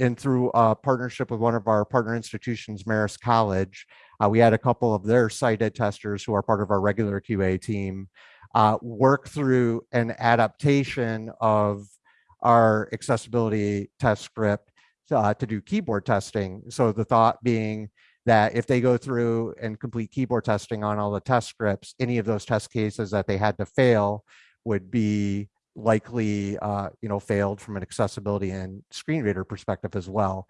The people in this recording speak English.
and through a partnership with one of our partner institutions, Marist College, uh, we had a couple of their sighted testers who are part of our regular QA team uh, work through an adaptation of our accessibility test script uh, to do keyboard testing. So the thought being that if they go through and complete keyboard testing on all the test scripts, any of those test cases that they had to fail would be likely, uh, you know, failed from an accessibility and screen reader perspective as well.